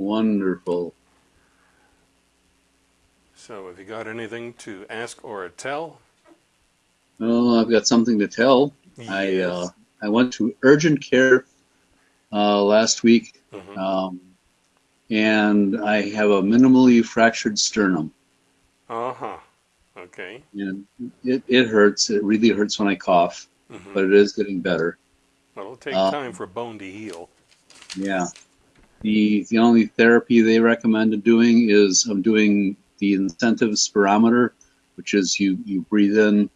Wonderful. So have you got anything to ask or tell? Well, I've got something to tell. I uh, I went to urgent care uh, last week, Mhm. um, and I have a minimally fractured sternum, Uh-huh. Okay. and it, it hurts. It really hurts when I cough, hmm but it is getting better. Well, it'll take Uh, time for bone to heal. Yeah. The the only therapy they recommended doing is I'm doing the incentive spirometer, which is you you breathe in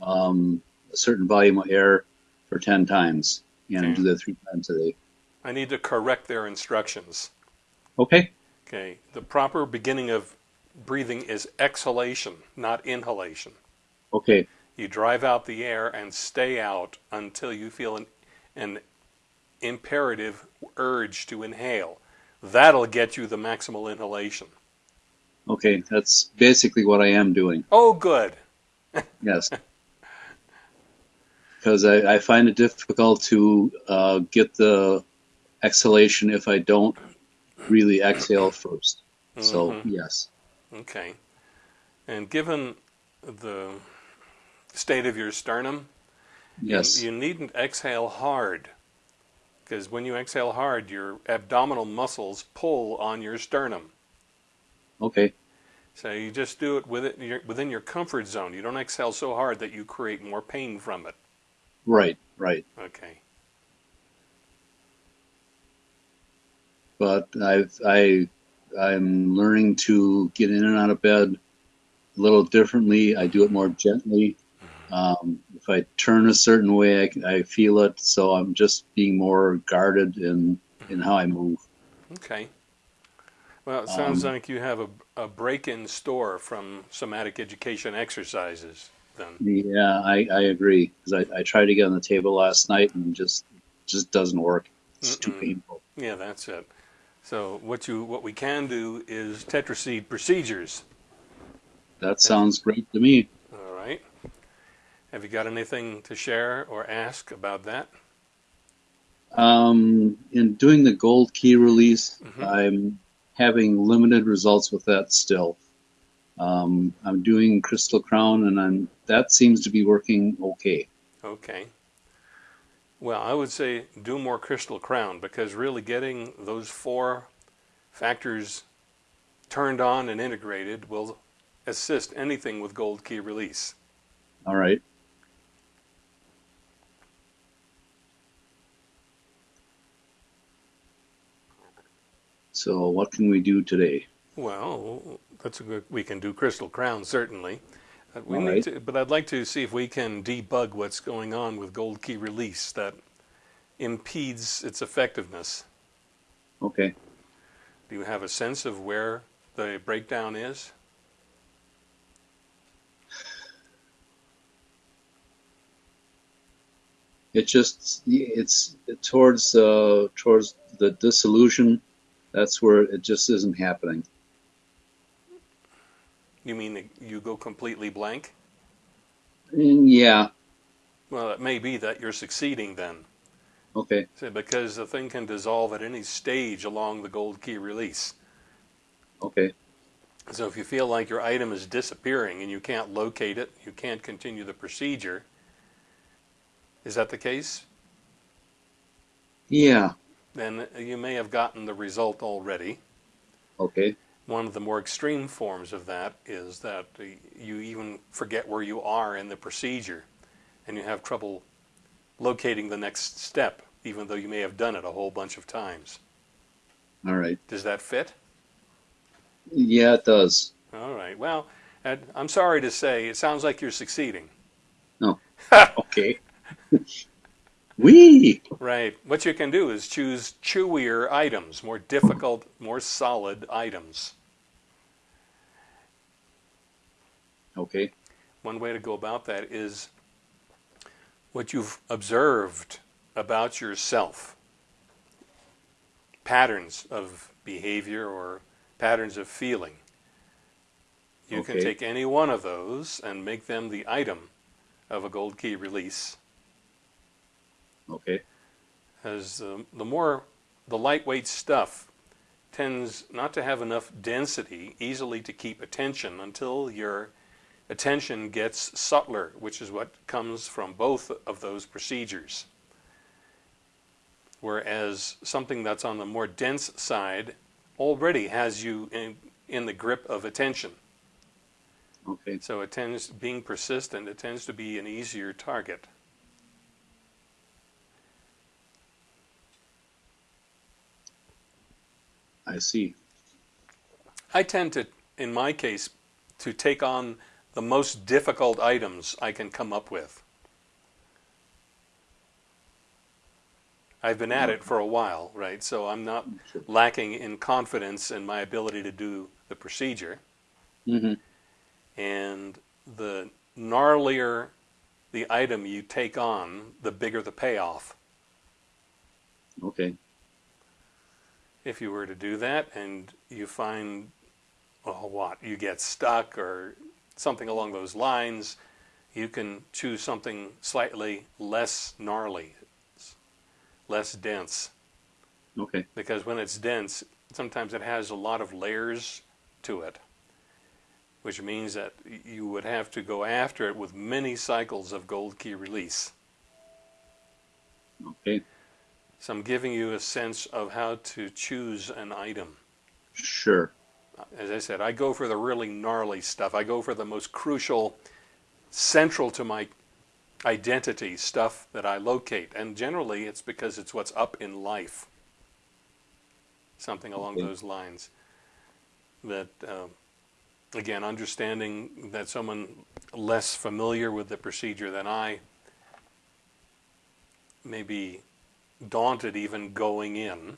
um, a certain volume of air for ten times, and Okay. do that three times a day. I need to correct their instructions. Okay. Okay. The proper beginning of breathing is exhalation, not inhalation. Okay. You drive out the air and stay out until you feel an, an imperative urge to inhale. That'll get you the maximal inhalation. Okay. That's basically what I am doing. Oh, good. Yes. Because I, I find it difficult to uh, get the exhalation if I don't really exhale first. So Mhm. yes. Okay. And given the state of your sternum, you- Yes. you, needn't exhale hard. Because when you exhale hard, your abdominal muscles pull on your sternum. Okay. So you just do it with it your, within your comfort zone. You don't exhale so hard that you create more pain from it. Right. Right. Okay. but I've I I'm learning to get in and out of bed a little differently. I do it more gently. Um, if I turn a certain way, I, I feel it. So I'm just being more guarded in in how I move. Okay. Well, it sounds Um, like you have a, a break in store from somatic education exercises then. Yeah, I, I agree because I, I tried to get on the table last night and just just doesn't work. It's too Mm-mm. painful. Yeah, that's it. So what you what we can do is tetraseed procedures. That sounds great to me. Have you got anything to share or ask about that? Um, in doing the gold key release, Mhm. I'm having limited results with that still. Um, I'm doing Crystal Crown, and I'm that seems to be working okay. Okay. Well, I would say do more crystal crown because really getting those four factors turned on and integrated will assist anything with gold key release. All right. So, what can we do today? Well, that's a good. We can do crystal crown certainly. Uh, we All need right. to, but I'd like to see if we can debug what's going on with gold key release that impedes its effectiveness. Okay. Do you have a sense of where the breakdown is? It just it's towards uh, towards the dissolution. That's where it just isn't happening. You mean that you go completely blank? Mm, Yeah. Well, it may be that you're succeeding then, Okay. So, because the thing can dissolve at any stage along the gold key release. Okay. So if you feel like your item is disappearing and you can't locate it, you can't continue the procedure. Is that the case? Yeah. Then you may have gotten the result already. Okay. One of the more extreme forms of that is that you even forget where you are in the procedure and you have trouble locating the next step, even though you may have done it a whole bunch of times. All right. Does that fit? Yeah, it does. All right. Well, I'm sorry to say, it sounds like you're succeeding. No. okay. Wee. Right. What you can do is choose chewier items, more difficult, more solid items. Okay. One way to go about that is what you've observed about yourself, patterns of behavior or patterns of feeling. You can take any one of those and make them the item of a gold key release. Okay. As the, um, the more the lightweight stuff tends not to have enough density easily to keep attention until your attention gets subtler, which is what comes from both of those procedures. Whereas something that's on the more dense side already has you in, in the grip of attention. Okay. So it tends, being persistent, it tends to be an easier target. I see. I tend to, in my case, to take on the most difficult items I can come up with. I've been at it for a while, right? So I'm not lacking in confidence in my ability to do the procedure. hmm And the gnarlier the item you take on, the bigger the payoff. Okay. If you were to do that and you find, a what, you get stuck or something along those lines, you can choose something slightly less gnarly, less dense. Okay. Because when it's dense, sometimes it has a lot of layers to it, which means that you would have to go after it with many cycles of gold key release. Okay. So I'm giving you a sense of how to choose an item. Sure. As I said, I go for the really gnarly stuff. I go for the most crucial, central to my identity stuff that I locate. And generally, it's because it's what's up in life. Something along Okay. those lines. That, um, again, understanding that someone less familiar with the procedure than I may be daunted even going in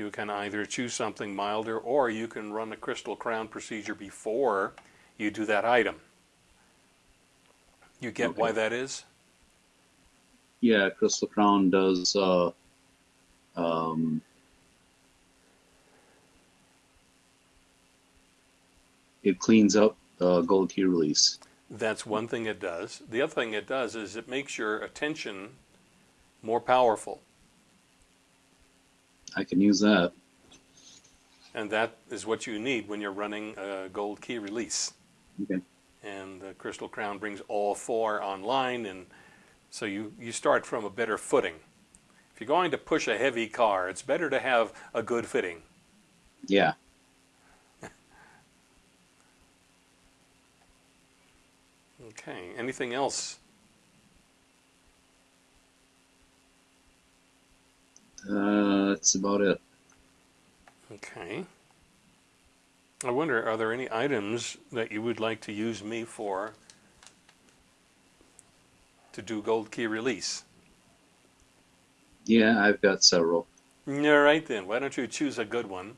you can either choose something milder or you can run a crystal crown procedure before you do that item. You get Okay. why that is? Yeah, Crystal Crown does. Uh, um, it cleans up uh, gold key release. That's one thing it does. The other thing it does is it makes your attention more powerful. I can use that. And that is what you need when you're running a gold key release. Okay. And the Crystal Crown brings all four online, and so you, you start from a better footing. If you're going to push a heavy car, it's better to have a good fitting. Yeah. Okay, anything else? Uh, that's about it. Okay. I wonder, are there any items that you would like to use me for to do gold key release? Yeah, I've got several. All right then, why don't you choose a good one?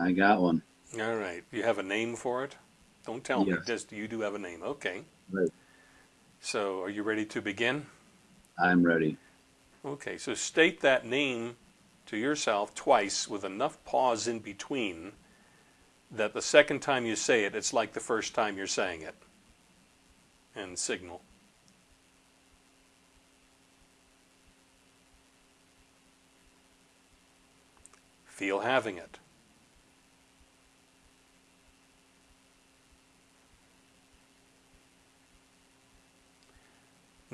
I got one. All right, you have a name for it? Don't tell me, just you do have a name. Okay. Right. So, are you ready to begin? I'm ready. Okay, so state that name to yourself twice with enough pause in between that the second time you say it, it's like the first time you're saying it. And signal. Feel having it.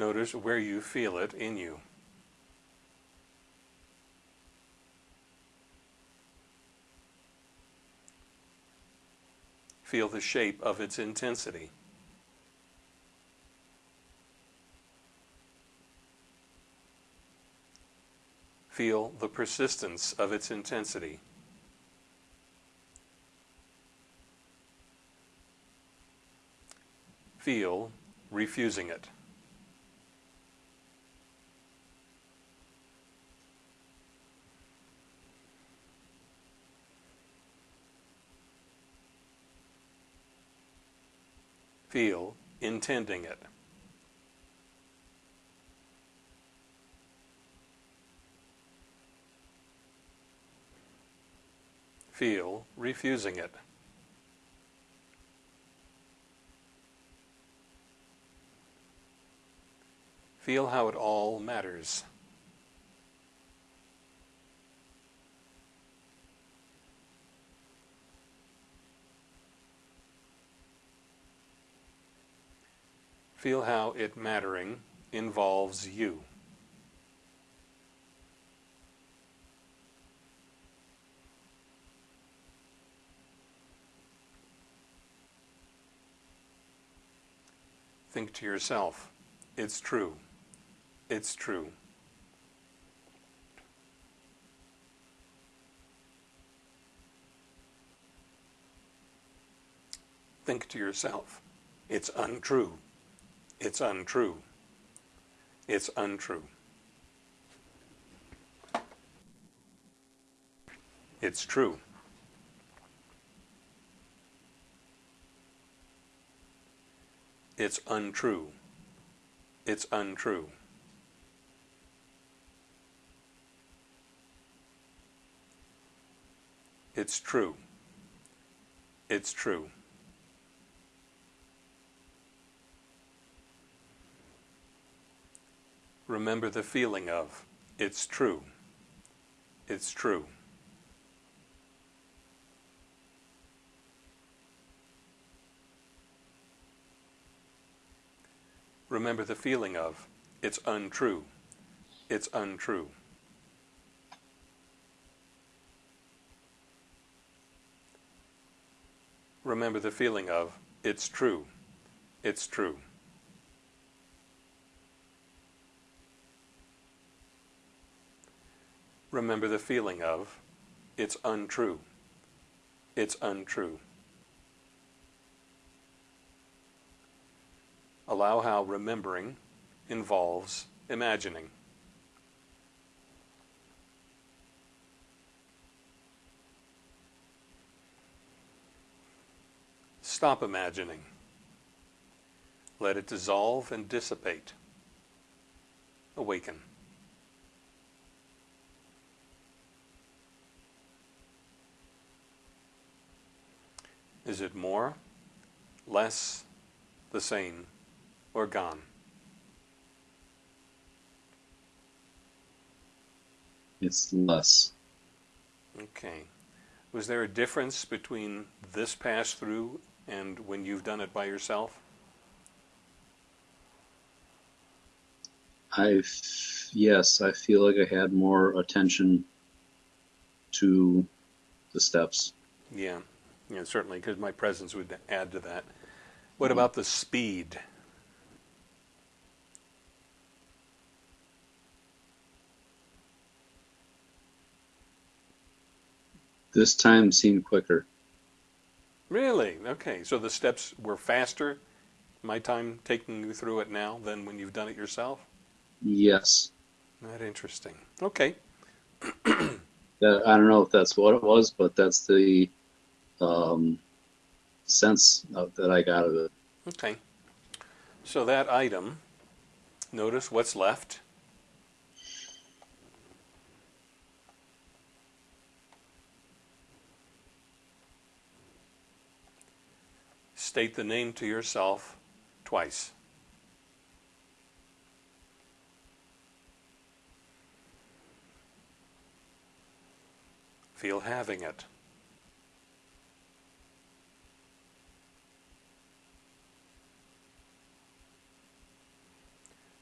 Notice where you feel it in you. Feel the shape of its intensity. Feel the persistence of its intensity. Feel refusing it. feel intending it. Feel refusing it. Feel how it all matters. Feel how it mattering involves you. Think to yourself, it's true, it's true. Think to yourself, it's untrue, it's untrue, it's untrue. It's true. It's untrue. It's untrue. It's true. It's true. Remember the feeling of, it's true. It's true. remember the feeling of, it's untrue, it's untrue. Remember the feeling of, it's true, it's true. Remember the feeling of, it's untrue, it's untrue. Allow how remembering involves imagining. Stop imagining. Let it dissolve and dissipate. Awaken. Is it more, less, the same? or gone? It's less. Okay. Was there a difference between this pass through and when you've done it by yourself? I yes, I feel like I had more attention to the steps. Yeah, yeah, certainly, because my presence would add to that. What about the speed? This time seemed quicker. Really? Okay. So the steps were faster, my time taking you through it now, than when you've done it yourself? Yes. Not interesting. Okay. I don't know if that's what it was, but that's the um, sense of, that I got of it. Okay. So that item, notice what's left. state the name to yourself twice. Feel having it.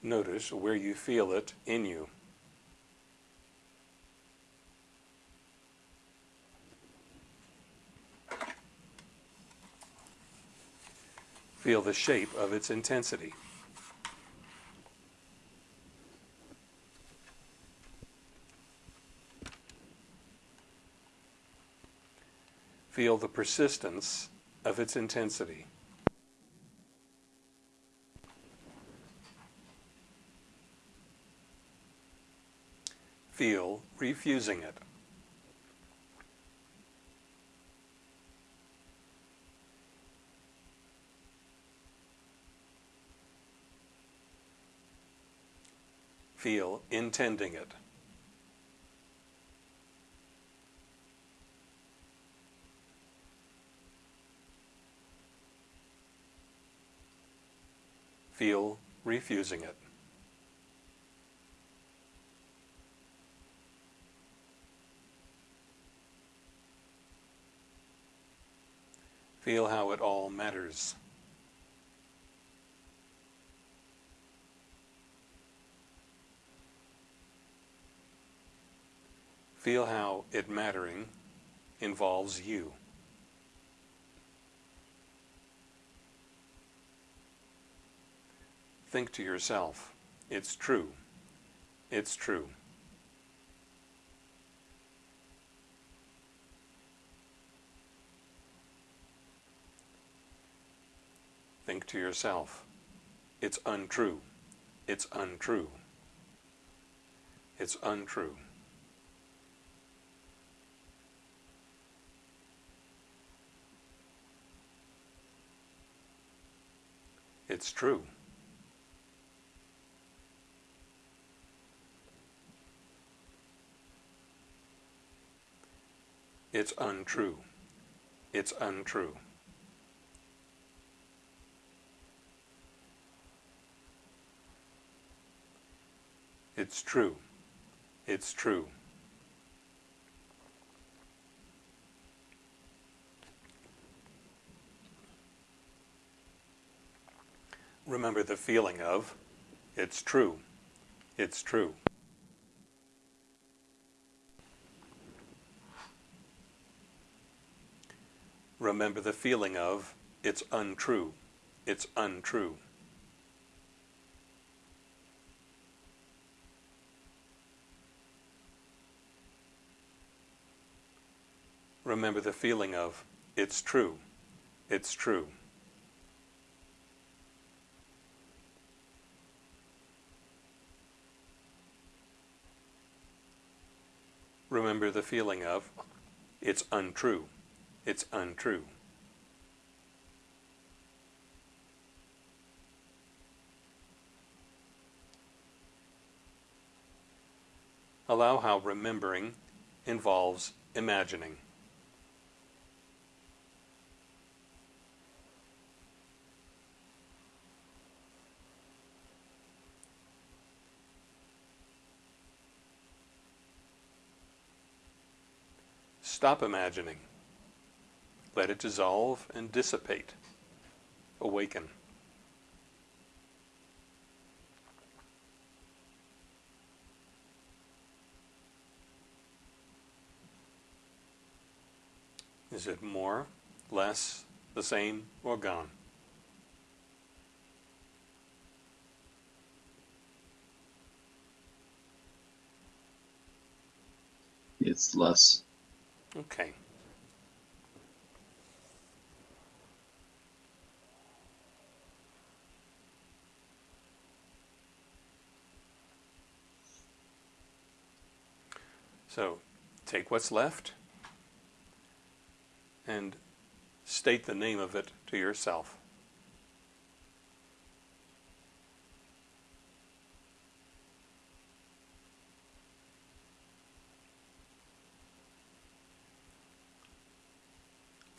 Notice where you feel it in you. Feel the shape of its intensity. Feel the persistence of its intensity. Feel refusing it. feel intending it. Feel refusing it. Feel how it all matters. Feel how it mattering involves you. Think to yourself, it's true, it's true. Think to yourself, it's untrue, it's untrue, it's untrue. It's true. It's untrue. It's untrue. It's true. It's true. Remember the feeling of, it's true. It's true. Remember the feeling of, it's untrue. It's untrue. Remember the feeling of, it's true. It's true. Remember the feeling of, it's untrue. It's untrue. Allow how remembering involves imagining. Stop imagining. Let it dissolve and dissipate. Awaken. Is it more, less, the same, or gone? It's less. Okay. So take what's left and state the name of it to yourself.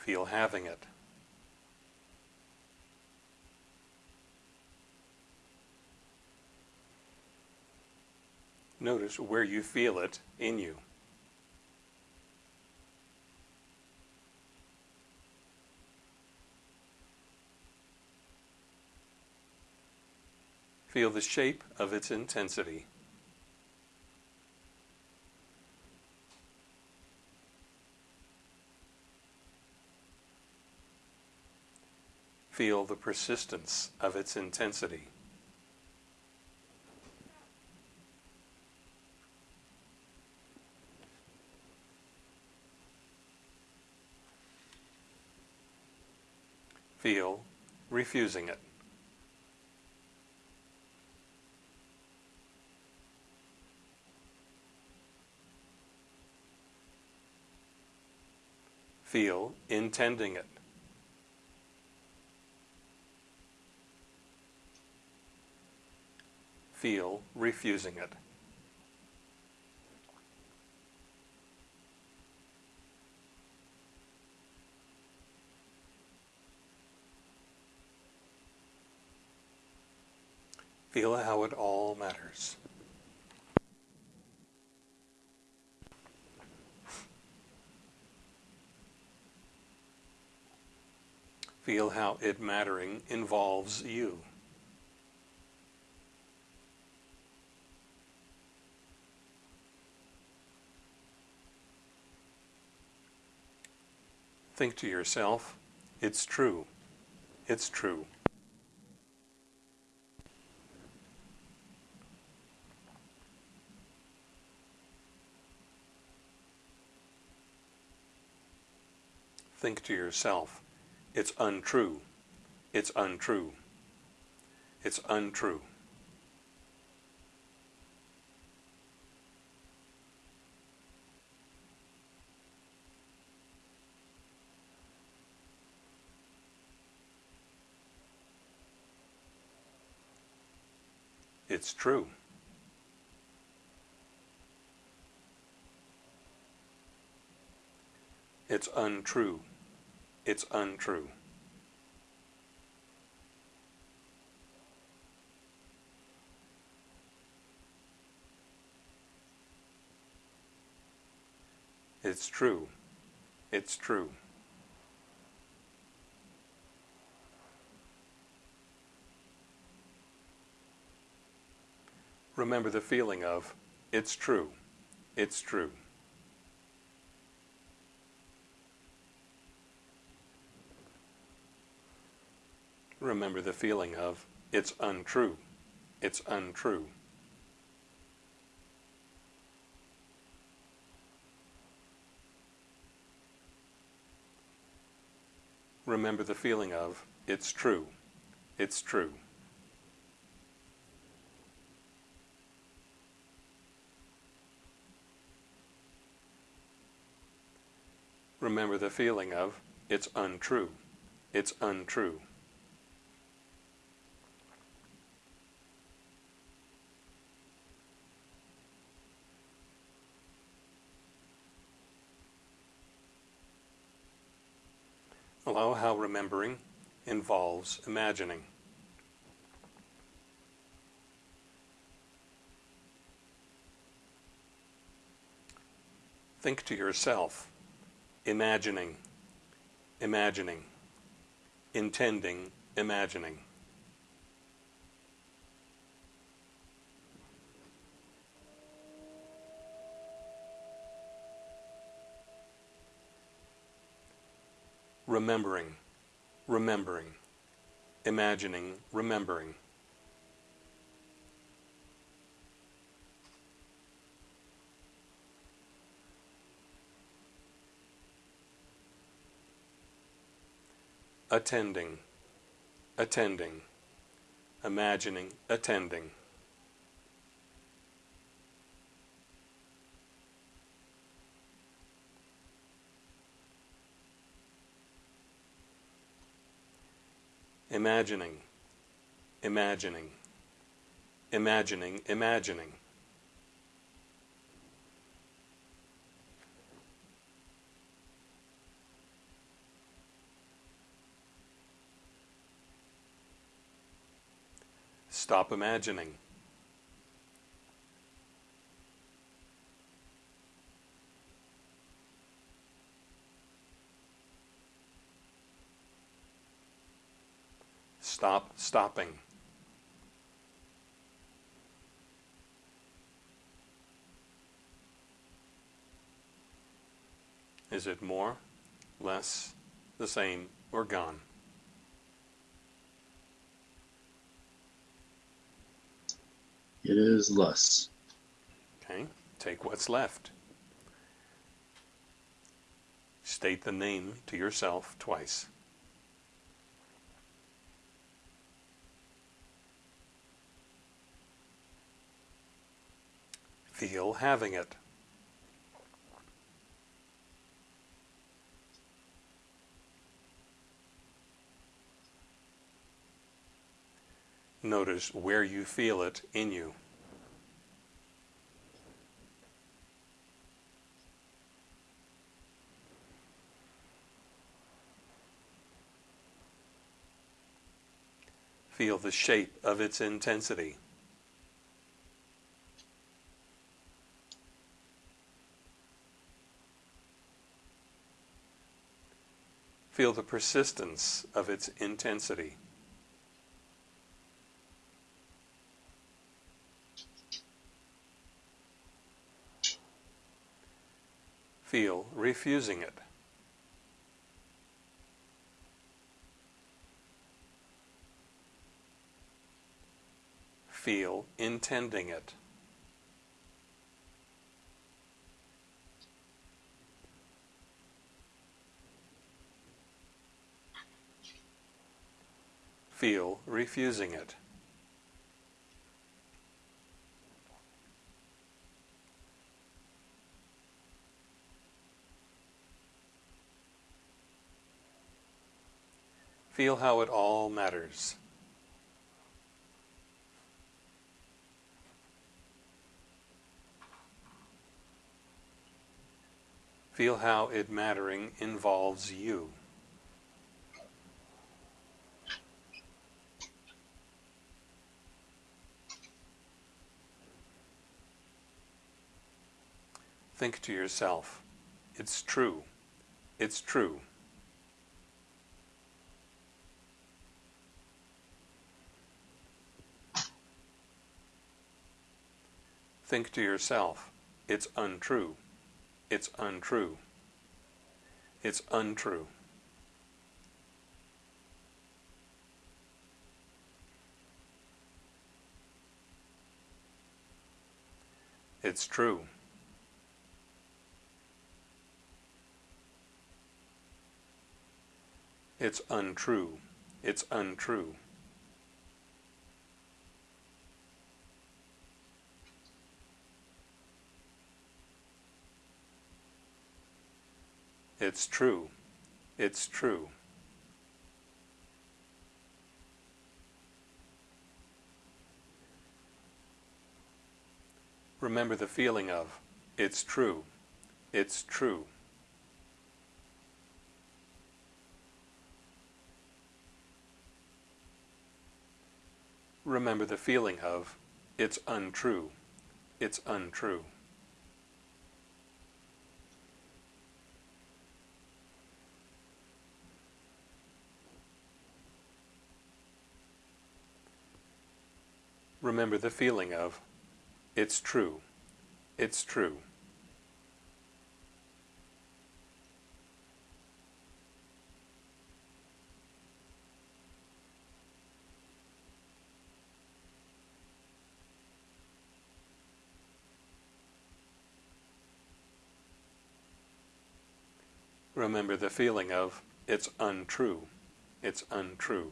Feel having it. Notice where you feel it in you. Feel the shape of its intensity. Feel the persistence of its intensity. Feel refusing it. Feel intending it. Feel refusing it. Feel how it all matters. Feel how it mattering involves you. Think to yourself, it's true. It's true. Think to yourself, it's untrue. It's untrue. It's untrue. It's true. It's untrue. It's untrue. It's true. It's true. Remember the feeling of, it's true. It's true. Remember the feeling of, it's untrue. It's untrue. Remember the feeling of, it's true. It's true. Remember the feeling of, it's untrue. It's untrue. Allow how remembering involves imagining. Think to yourself, imagining, imagining, intending, imagining. remembering, remembering, imagining, remembering. Attending, attending, imagining, attending. imagining, imagining, imagining, imagining. Stop imagining. Stop stopping. Is it more, less, the same, or gone? It is less. Okay, take what's left. State the name to yourself twice. feel having it. Notice where you feel it in you. Feel the shape of its intensity. Feel the persistence of its intensity. Feel refusing it. Feel intending it. Feel refusing it. Feel how it all matters. Feel how it mattering involves you. Think to yourself, it's true, it's true. Think to yourself, it's untrue, it's untrue, it's untrue. It's true. It's untrue. It's untrue. It's true. It's true. Remember the feeling of, it's true. It's true. remember the feeling of, it's untrue, it's untrue. Remember the feeling of, it's true, it's true. remember the feeling of it's untrue, it's untrue.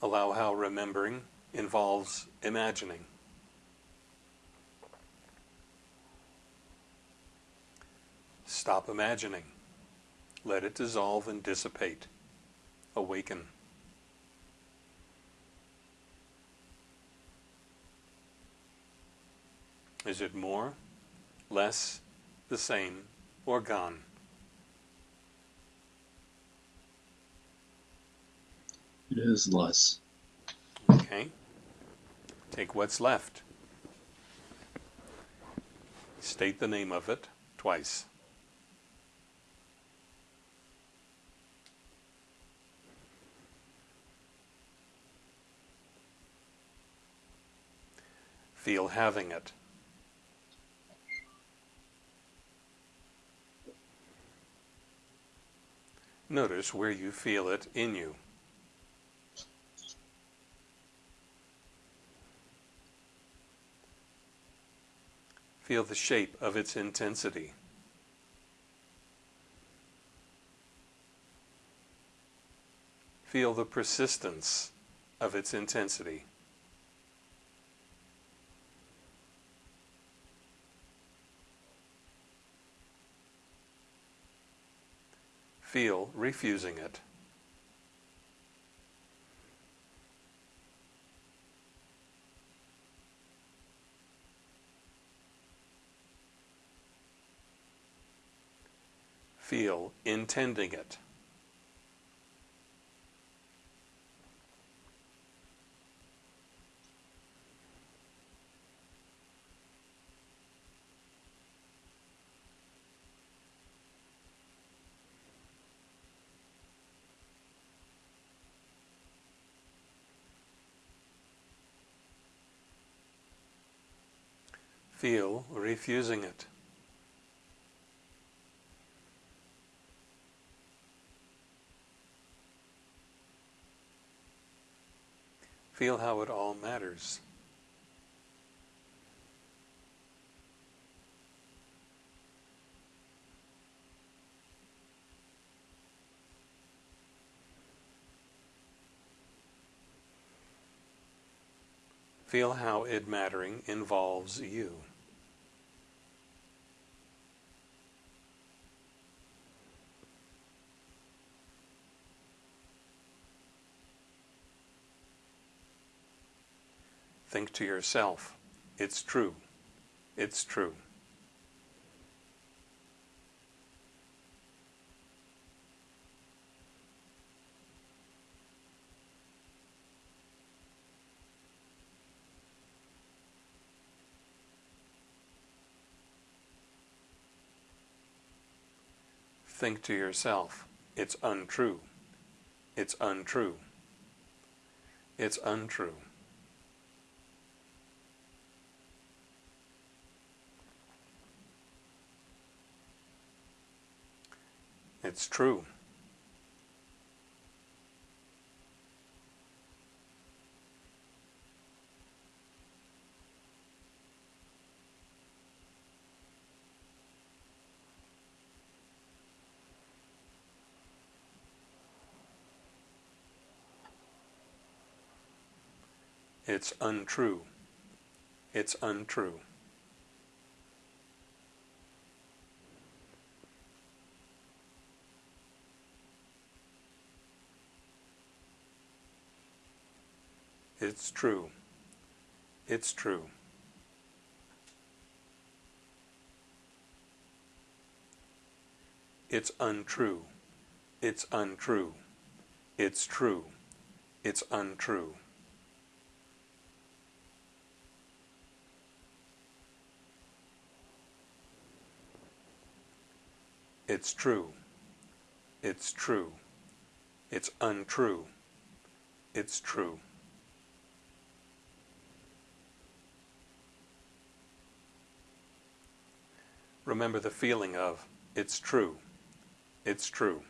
Allow how remembering involves imagining. Stop imagining. Let it dissolve and dissipate. Awaken. Is it more, less, the same, or gone? It is less. Okay. Take what's left. State the name of it twice. Feel having it. Notice where you feel it in you. Feel the shape of its intensity. Feel the persistence of its intensity. feel refusing it. feel intending it. Feel refusing it. Feel how it all matters. Feel how it mattering involves you. Think to yourself, it's true, it's true. Think to yourself, it's untrue, it's untrue, it's untrue. It's true. It's untrue. It's untrue. It's true. It's true. It's untrue. It's untrue. It's true. It's untrue. It's true. It's true. It's untrue. It's true. Remember the feeling of, it's true, it's true.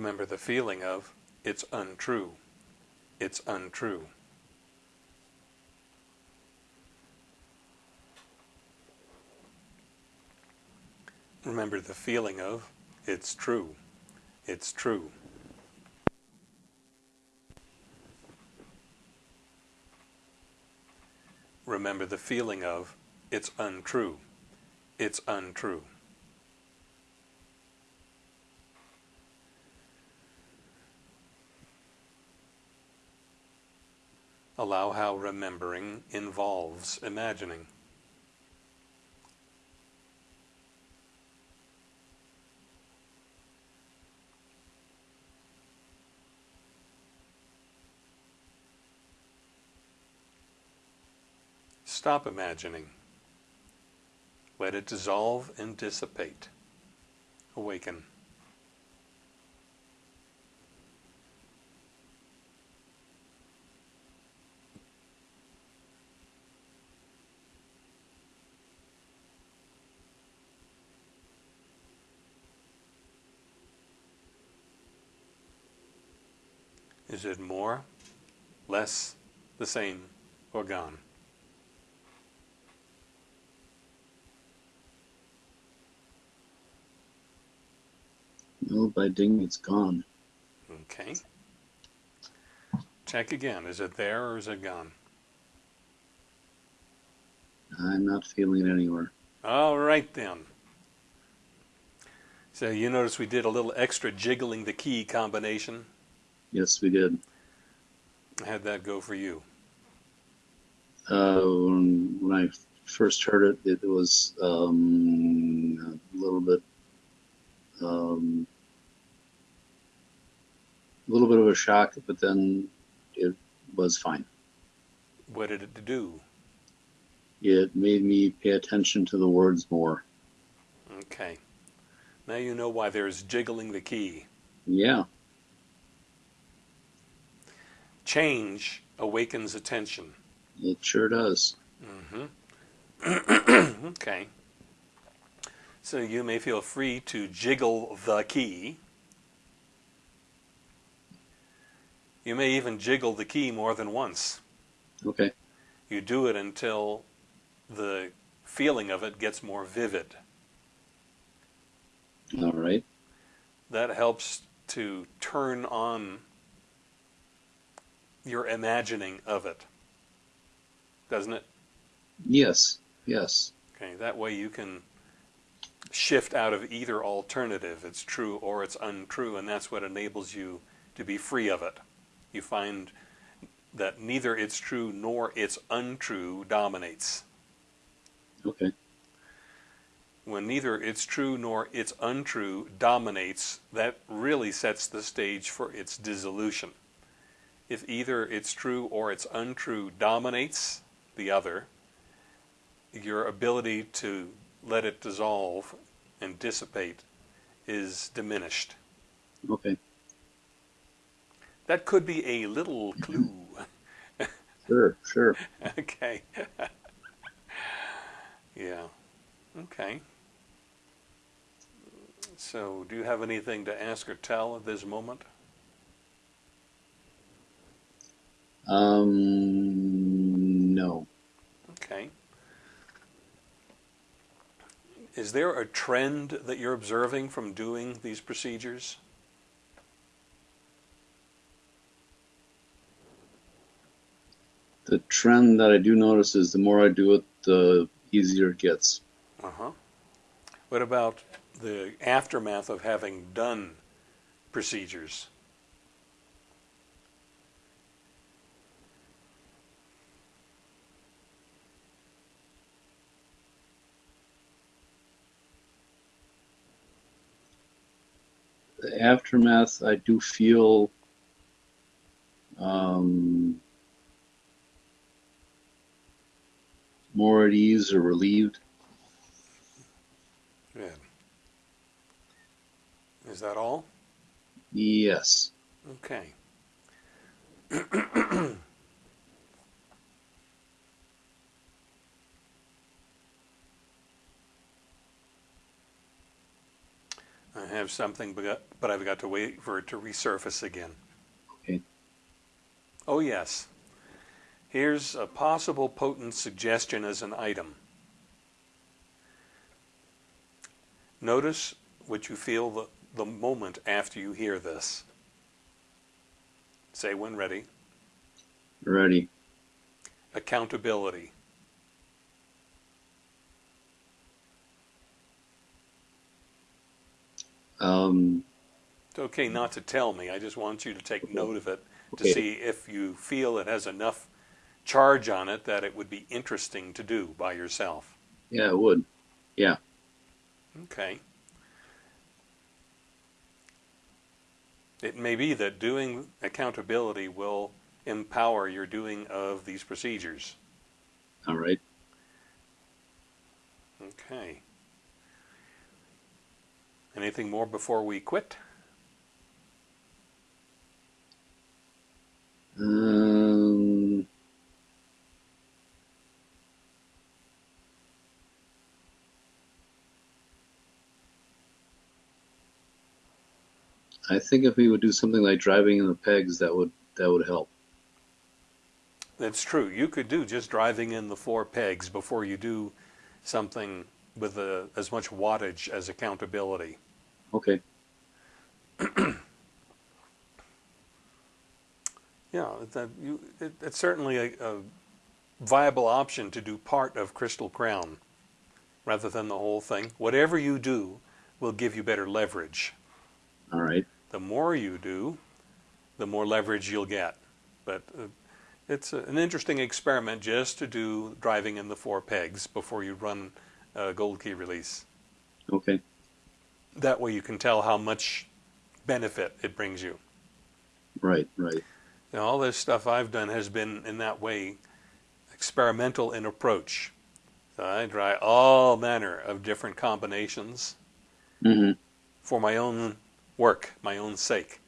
Remember the feeling of, it's untrue, it's untrue. Remember the feeling of, it's true, it's true. Remember the feeling of, it's untrue, it's untrue. Allow how remembering involves imagining. Stop imagining. Let it dissolve and dissipate. Awaken. Is it more, less, the same, or gone? No, by ding, it's gone. Okay. Check again. Is it there or is it gone? I'm not feeling it anywhere. All right then. So you notice we did a little extra jiggling the key combination. Yes, we did. How'd that go for you? Uh, when, when I first heard it, it was um, a little bit um, a little bit of a shock, but then it was fine. What did it do? It made me pay attention to the words more. Okay. Now you know why there's jiggling the key. Yeah. Change awakens attention. It sure does. Mm-hmm. okay. So you may feel free to jiggle the key. You may even jiggle the key more than once. Okay. You do it until the feeling of it gets more vivid. All right. That helps to turn on your imagining of it. Doesn't it? Yes. Yes. Okay, that way you can shift out of either alternative. It's true or it's untrue, and that's what enables you to be free of it. You find that neither it's true nor it's untrue dominates. Okay. When neither it's true nor it's untrue dominates, that really sets the stage for its dissolution. If either it's true or it's untrue dominates the other, your ability to let it dissolve and dissipate is diminished. Okay. That could be a little clue. Sure. Sure. okay. yeah. Okay. So, do you have anything to ask or tell at this moment? Um. No. Okay. Is there a trend that you're observing from doing these procedures? The trend that I do notice is the more I do it, the easier it gets. Uh huh. What about the aftermath of having done procedures? The aftermath, I do feel um, more at ease or relieved. Good. Is that all? Yes. Okay. have something, but but I've got to wait for it to resurface again. Okay. Oh, yes. Here's a possible potent suggestion as an item. Notice what you feel the, the moment after you hear this. Say when ready. Ready. Accountability. Um, It's okay not to tell me. I just want you to take note of it to Okay. see if you feel it has enough charge on it that it would be interesting to do by yourself. yeah, it would. Yeah. Okay. It may be that doing accountability will empower your doing of these procedures. All right. Okay. Anything more before we quit? Um, I think if we would do something like driving in the pegs, that would that would help. That's true. You could do just driving in the four pegs before you do something with a, as much wattage as accountability. Okay. Yeah, that you, it, it's certainly a, a viable option to do part of Crystal Crown rather than the whole thing. Whatever you do will give you better leverage. All right. The more you do, the more leverage you'll get. But uh, it's a, an interesting experiment just to do driving in the four pegs before you run a gold key release. Okay. That way you can tell how much benefit it brings you. Right, right. Now, all this stuff I've done has been in that way experimental in approach. So I try all manner of different combinations hmm for my own work, my own sake.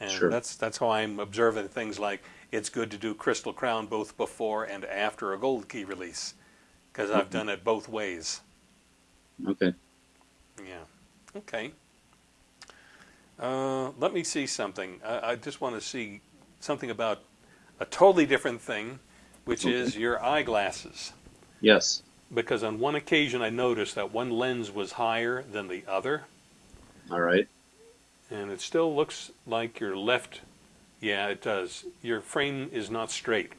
And Sure. that's that's how I'm observing things like it's good to do Crystal Crown both before and after a gold key release because I've done it both ways. Okay. Yeah. Okay. Uh, let me see something. I, I just want to see something about a totally different thing, which Okay. is your eyeglasses. Yes. Because on one occasion I noticed that one lens was higher than the other, All right. and it still looks like your left. Yeah, it does. Your frame is not straight.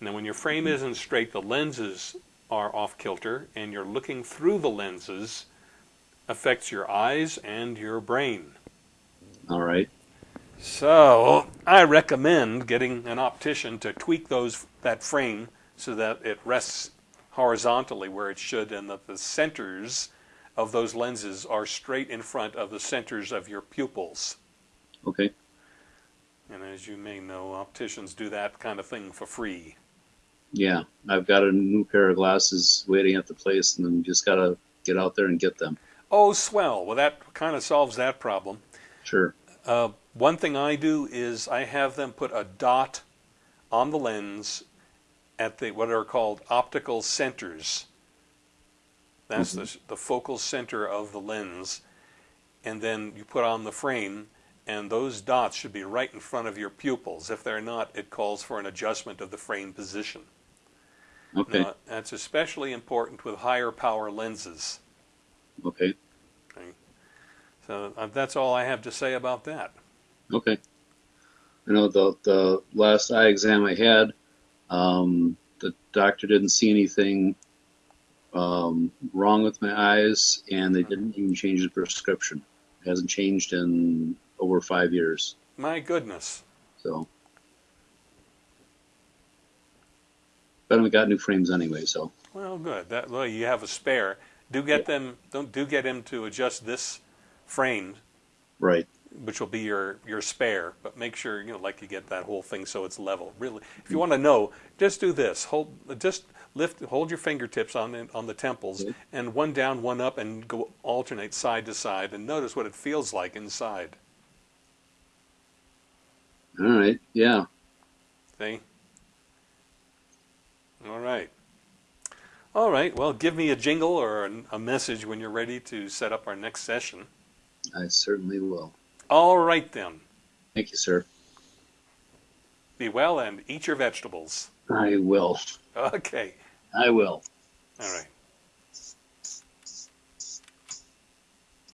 Now, when your frame isn't straight, the lenses are off kilter, and you're looking through the lenses affects your eyes and your brain. All right. So I recommend getting an optician to tweak those that frame so that it rests horizontally where it should, and that the centers of those lenses are straight in front of the centers of your pupils. Okay. And as you may know, opticians do that kind of thing for free. Yeah. I've got a new pair of glasses waiting at the place, and then just gotta get out there and get them. Oh, swell. Well, that kind of solves that problem. Sure. Uh, one thing I do is I have them put a dot on the lens at the what are called optical centers. That's the, the focal center of the lens, and then you put on the frame, and those dots should be right in front of your pupils. If they're not, it calls for an adjustment of the frame position. Okay. Now, that's especially important with higher power lenses. Okay. So uh, that's all I have to say about that. Okay. I know the the last eye exam I had, um, the doctor didn't see anything um, wrong with my eyes, and they didn't even change the prescription. It hasn't changed in over five years. My goodness. So, but we got new frames anyway. So, Well, good. That well, you have a spare. Do get them. Don't do get him to adjust this frame, right. which will be your your spare. But make sure you know, like you get that whole thing so it's level. Really, if you want to know, just do this. Hold, just lift, hold your fingertips on the, on the temples, Okay. and one down, one up, and go alternate side to side, and notice what it feels like inside. All right. Yeah. See? All right. All right. Well, give me a jingle or a, a message when you're ready to set up our next session. I certainly will. All right, then. Thank you, sir. Be well and eat your vegetables. I will. Okay. I will. All right.